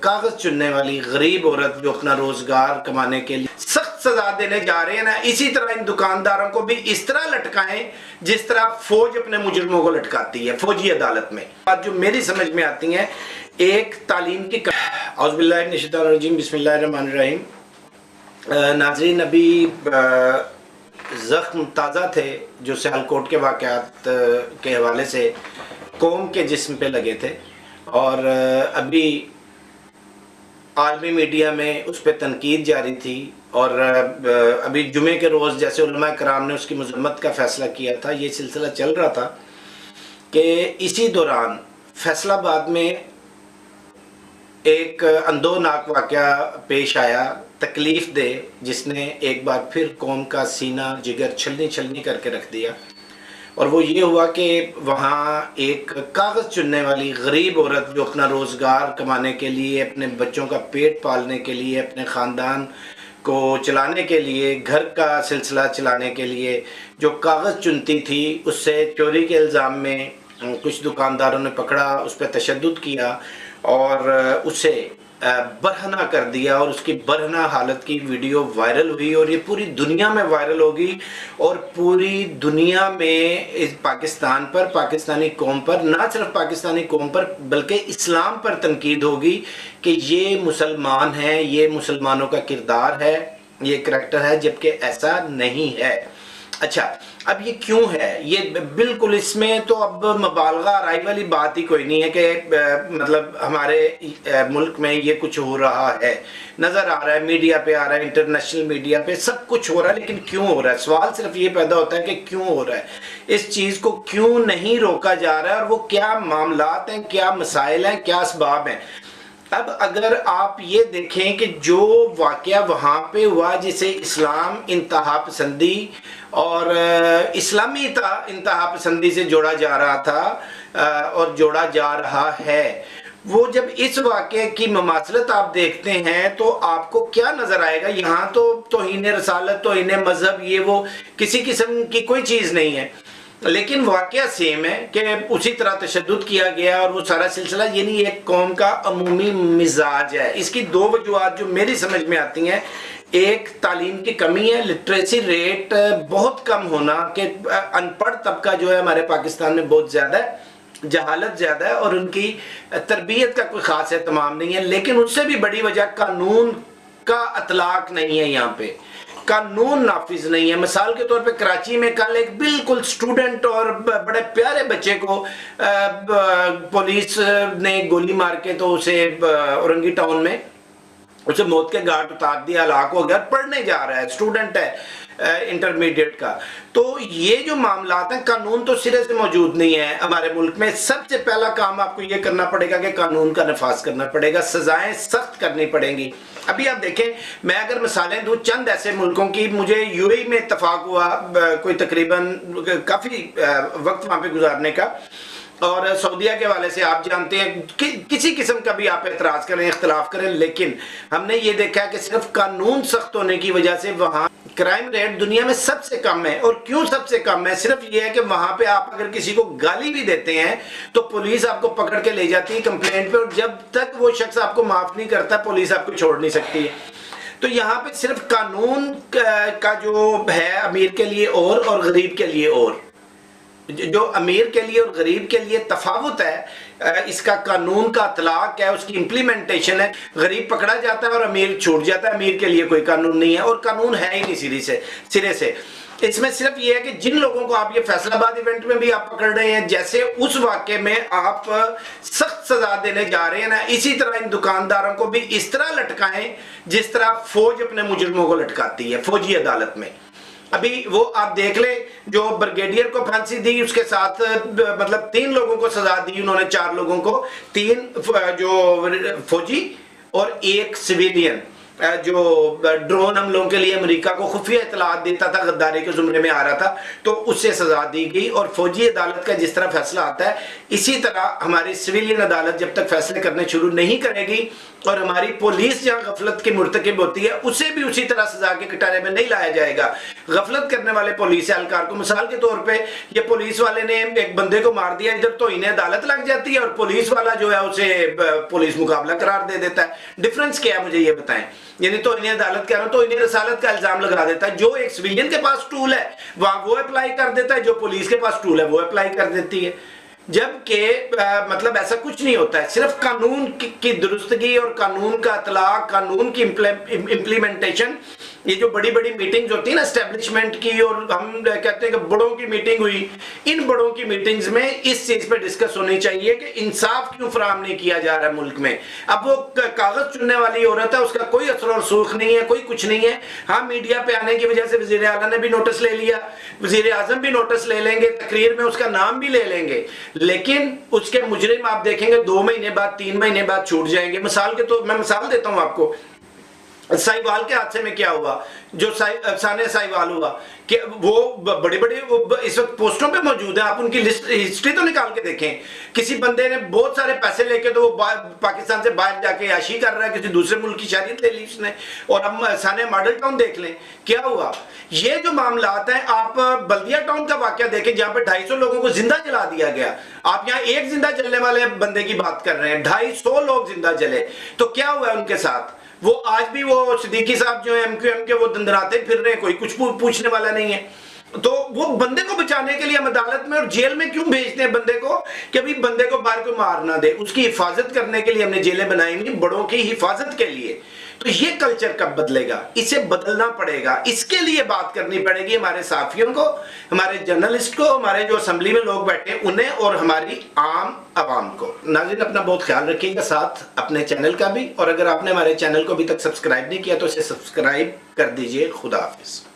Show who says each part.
Speaker 1: کاغذ چننے والی غریب عورت جو اپنا روزگار کمانے کے لیے سخت سزا دینے جا رہے ہیں نا، اسی طرح ان دکانداروں کو بھی اس طرح لٹکائیں جس طرح فوج اپنے مجرموں کو لٹکاتی ہے، فوجی عدالت میں۔ بات جو میری سمجھ میں آتی ہیں، ایک تعلیم کی عوض باللہ من الشیطان الرجیم، بسم اللہ الرحمن الرحیم۔ ناظرین ابھی زخم تازہ تھے جو سیالکوٹ کے واقعات کے حوالے سے قوم کے جسم پہ لگے تھے۔ اور ابھی عالمی میڈیا میں اس پہ تنقید جاری تھی اور ابھی جمعے کے روز جیسے علماء کرام نے اس کی مذمت کا فیصلہ کیا تھا، یہ سلسلہ چل رہا تھا کہ اسی دوران فیصلہ بعد میں ایک اندو ناک واقعہ پیش آیا، تکلیف دے جس نے ایک بار پھر قوم کا سینہ جگر چھلنی چھلنی کر کے رکھ دیا۔ اور وہ یہ ہوا کہ وہاں ایک کاغذ چننے والی غریب عورت جو اپنا روزگار کمانے کے لیے، اپنے بچوں کا پیٹ پالنے کے لیے، اپنے خاندان کو چلانے کے لیے، گھر کا سلسلہ چلانے کے لیے جو کاغذ چنتی تھی، اس سے چوری کے الزام میں کچھ دکانداروں نے پکڑا، اس پہ تشدد کیا اور اسے برہنہ کر دیا اور اس کی برہنہ حالت کی ویڈیو وائرل ہوئی اور یہ پوری دنیا میں وائرل ہوگی اور پوری دنیا میں پاکستان پر، پاکستانی قوم پر، نہ صرف پاکستانی قوم پر، بلکہ اسلام پر تنقید ہوگی کہ یہ مسلمان ہیں، یہ مسلمانوں کا کردار ہے، یہ کریکٹر ہے، جبکہ ایسا نہیں ہے۔ اچھا اب یہ کیوں ہے؟ یہ بالکل اس میں تو اب مبالغہ رائی والی بات ہی کوئی نہیں ہے کہ مطلب ہمارے ملک میں یہ کچھ ہو رہا ہے۔ نظر آ رہا ہے، میڈیا پہ آ رہا ہے، انٹرنیشنل میڈیا پہ سب کچھ ہو رہا ہے، لیکن کیوں ہو رہا ہے؟ سوال صرف یہ پیدا ہوتا ہے کہ کیوں ہو رہا ہے؟ اس چیز کو کیوں نہیں روکا جا رہا ہے؟ اور وہ کیا معاملات ہیں، کیا مسائل ہیں، کیا اسباب ہیں؟ اب اگر آپ یہ دیکھیں کہ جو واقعہ وہاں پہ ہوا جسے اسلام انتہا پسندی اور اسلامی انتہا پسندی سے جوڑا جا رہا تھا اور جوڑا جا رہا ہے، وہ جب اس واقعے کی مماثلت آپ دیکھتے ہیں تو آپ کو کیا نظر آئے گا؟ یہاں تو توہین رسالت، توہین مذہب، یہ وہ کسی قسم کی کوئی چیز نہیں ہے۔ لیکن واقعہ سیم ہے کہ اسی طرح تشدد کیا گیا اور وہ سارا سلسلہ یعنی ایک قوم کا عمومی مزاج ہے۔ اس کی دو وجوہات جو میری سمجھ میں آتی ہیں، ایک تعلیم کی کمی ہے لٹریسی ریٹ بہت کم ہونا کہ ان پڑھ طبقہ جو ہے ہمارے پاکستان میں بہت زیادہ ہے، جہالت زیادہ ہے اور ان کی تربیت کا کوئی خاص اہتمام نہیں ہے۔ لیکن اس سے بھی بڑی وجہ قانون کا اطلاق نہیں ہے یہاں پہ۔ قانون نافذ نہیں ہے۔ مثال کے طور پہ کراچی میں کل ایک بالکل سٹوڈنٹ اور بڑے پیارے بچے کو پولیس نے گولی مار کے تو اسے اورنگی ٹاؤن میں اسے موت کے گھاٹ اتار دیا، ہلاک ہو گیا، پڑھنے جا رہا ہے سٹوڈنٹ ہے۔ انٹرمیڈیٹ کا۔ تو یہ جو معاملات ہیں، قانون تو سرے سے موجود نہیں ہے ہمارے ملک میں۔ سب سے پہلا کام آپ کو یہ کرنا پڑے گا کہ قانون کا نفاذ کرنا پڑے گا، سزائیں سخت کرنی پڑیں گی۔ ابھی آپ دیکھیں، میں اگر مثالیں دوں، چند ایسے ملکوں کی مجھے یو ای میں اتفاق ہوا کوئی تقریباً، کافی وقت وہاں پہ گزارنے کا۔ اور سعودیہ کے والے سے آپ جانتے ہیں کسی قسم کا بھی آپ اعتراض کریں، اختلاف کریں، لیکن ہم نے یہ دیکھا کہ صرف قانون سخت ہونے کی وجہ سے وہاں کرائم ریٹ دنیا میں سب سے کم ہے اور کیوں سب سے کم ہے؟ صرف یہ ہے کہ وہاں پہ آپ اگر کسی کو گالی بھی دیتے ہیں تو پولیس آپ کو پکڑ کے لے جاتی ہے کمپلینٹ پہ اور جب تک وہ شخص آپ کو معاف نہیں کرتا، پولیس آپ کو چھوڑ نہیں سکتی ہے۔ تو یہاں پہ صرف قانون کا جو ہے امیر کے لیے اور اور غریب کے لیے اور۔ جو امیر کے لیے اور غریب کے لیے تفاوت ہے اس کا قانون کا اطلاق ہے، اس کی امپلیمنٹیشن ہے۔ غریب پکڑا جاتا ہے اور امیر چھوٹ جاتا ہے۔ امیر کے لیے کوئی قانون نہیں ہے اور قانون ہے ہی نہیں سرے سے سرے سے۔ اس میں صرف یہ ہے کہ جن لوگوں کو آپ یہ فیصلہ باد ایونٹ میں بھی آپ پکڑ رہے ہیں، جیسے اس واقعے میں آپ سخت سزا دینے جا رہے ہیں نا، اسی طرح ان دکانداروں کو بھی اس طرح لٹکائیں جس طرح فوج اپنے مجرموں کو لٹکاتی ہے، فوجی عدالت میں۔ ابھی وہ آپ دیکھ لیں، جو برگیڈیئر کو پھانسی دی، اس کے ساتھ مطلب تین لوگوں کو سزا دی، انہوں نے چار لوگوں کو، تین جو فوجی اور ایک سویلین۔ جو ڈرون حملوں کے لیے امریکہ کو خفیہ اطلاعات دیتا تھا، غداری کے زمرے میں آ رہا تھا، تو اس سے سزا دی گئی اور فوجی عدالت کا جس طرح فیصلہ آتا ہے، اسی طرح ہماری سویلین عدالت جب تک فیصلے کرنے شروع نہیں کرے گی اور ہماری پولیس جہاں غفلت کی مرتکب ہوتی ہے، اسے بھی اسی طرح سزا کے کٹارے میں نہیں لایا جائے گا۔ غفلت کرنے والے پولیس اہلکار کو مثال کے طور پہ، یہ پولیس والے نے ایک بندے کو مار دیا، ادھر تو انہیں عدالت لگ جاتی ہے اور پولیس والا جو ہے، اسے پولیس مقابلہ قرار دے دیتا ہے۔ ڈفرنس کیا ہے مجھے یہ بتائیں؟ یعنی تو انہیں عدالت کہہ رہا ہوں، تو انہیں رسالت کا الزام لگا دیتا ہے۔ جو ایک سویجن کے پاس ٹول ہے، وہاں وہ اپلائی کر دیتا ہے، جو پولیس کے پاس ٹول ہے، وہ اپلائی کر دیتی ہے۔ جبکہ مطلب ایسا کچھ نہیں ہوتا ہے، صرف قانون کی درستگی اور قانون کا اطلاق قانون کی امپلیمنٹیشن یہ جو بڑی بڑی میٹنگز ہوتی ہیں نا اسٹیبلشمنٹ کی اور ہم کہتے ہیں کہ بڑوں کی میٹنگ ہوئی، ان بڑوں کی میٹنگز میں اس چیز پہ ڈسکس ہونی چاہیے کہ انصاف کیوں فراہم نہیں کیا جا رہا ہے ملک میں۔ اب وہ کاغذ چننے والی عورت ہے، اس کا کوئی اثر اور سوخ نہیں ہے، کوئی کچھ نہیں ہے۔ ہاں میڈیا پہ آنے کی وجہ سے وزیر اعلیٰ نے بھی نوٹس لے لیا، وزیر اعظم بھی نوٹس لے لیں گے، تقریر میں اس کا نام بھی لے لیں گے۔ لیکن اس کے مجرم آپ دیکھیں گے، دو مہینے بعد، تین مہینے بعد چھوٹ جائیں گے۔ مثال کے تو میں مثال دیتا ہوں آپ کو۔ سائیوال کے حادثے میں کیا ہوا؟ جو افسانے سائیوال ہوا کہ وہ بڑے بڑے اس وقت پوسٹوں پہ موجود ہیں، آپ ان کی لسٹ، ہسٹری تو نکال کے دیکھیں۔ کسی بندے نے بہت سارے پیسے لے کے تو وہ پاکستان سے باہر جا کے عیاشی کر رہا ہے، کسی دوسرے ملک کی شہریت لے لی اس نے۔ اور ہم سانے ماڈل ٹاؤن دیکھ لیں، کیا ہوا؟ یہ جو معاملات ہیں، آپ بلدیہ ٹاؤن کا واقعہ دیکھیں، جہاں پہ ڈھائی سو لوگوں کو زندہ جلا دیا گیا۔ آپ یہاں ایک زندہ جلنے والے بندے کی بات کر رہے ہیں، ڈھائی سو لوگ زندہ جلے۔ تو کیا ہوا ہے ان کے ساتھ؟ وہ آج بھی وہ صدیقی صاحب جو ہیں ایم کیو ایم کے وہ دندراتے پھر رہے ہیں، کوئی کچھ پوچھنے والا نہیں ہے۔ تو وہ بندے کو بچانے کے لیے ہم عدالت میں اور جیل میں کیوں بھیجتے ہیں بندے کو؟ کہ ابھی بندے کو باہر کوئی مار نہ دے۔ اس کی حفاظت کرنے کے لیے ہم نے جیلیں بنائی ہوئی بڑوں کی حفاظت کے لیے۔ تو یہ کلچر کب بدلے گا؟ اسے بدلنا پڑے گا۔ اس کے لیے بات کرنی پڑے گی ہمارے صحافیوں کو، ہمارے جرنلسٹ کو، ہمارے جو اسمبلی میں لوگ بیٹھے انہیں اور ہماری عام عوام کو۔ ناظرین، اپنا بہت خیال رکھیے گا، ساتھ اپنے چینل کا بھی۔ اور اگر آپ نے ہمارے چینل کو ابھی تک سبسکرائب نہیں کیا تو اسے سبسکرائب کر دیجیے۔ خدا حافظ۔